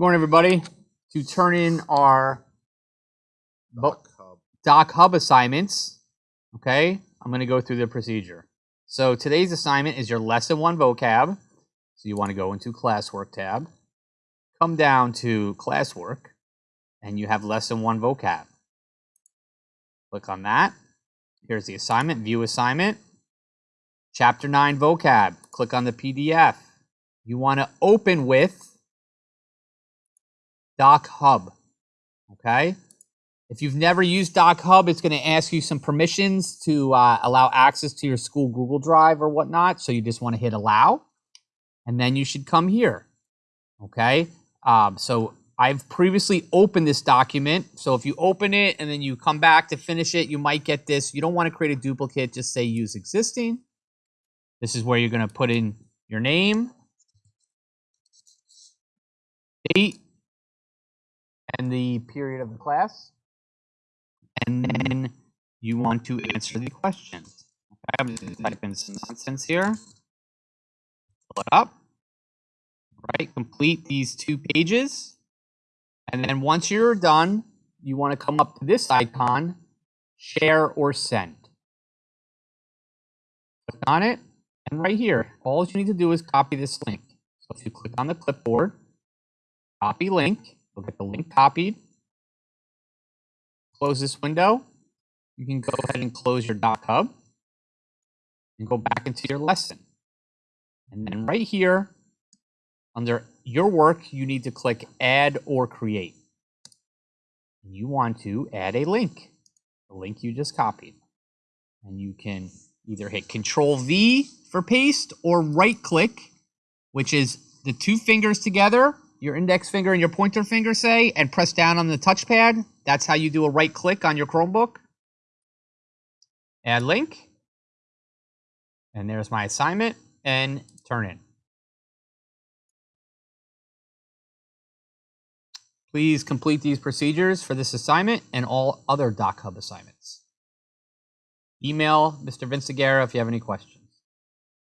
morning, everybody. To turn in our Doc Hub. Doc Hub assignments, okay, I'm going to go through the procedure. So today's assignment is your lesson one vocab. So you want to go into classwork tab, come down to classwork, and you have lesson one vocab. Click on that. Here's the assignment, view assignment. Chapter 9 vocab. Click on the PDF. You want to open with Doc Hub. Okay? If you've never used Doc Hub, it's going to ask you some permissions to uh, allow access to your school Google Drive or whatnot. So you just want to hit allow, and then you should come here. Okay? Um, so I've previously opened this document. So if you open it and then you come back to finish it, you might get this. You don't want to create a duplicate, just say use existing. This is where you're going to put in your name, date, and the period of the class. And then you want to answer the questions. I'm just gonna type in some nonsense here. Pull it up. Right, complete these two pages. And then once you're done, you want to come up to this icon, share or send. Click on it, and right here, all you need to do is copy this link. So if you click on the clipboard, copy link, you'll get the link copied. Close this window. You can go ahead and close your Doc Hub and go back into your lesson. And then right here, under your work, you need to click add or create. You want to add a link, the link you just copied. And you can either hit Control V for paste or right click, which is the two fingers together, your index finger and your pointer finger, say, and press down on the touchpad. That's how you do a right click on your Chromebook. Add link. And there's my assignment and turn in. Please complete these procedures for this assignment and all other Doc Hub assignments. Email Mr. Vince if you have any questions.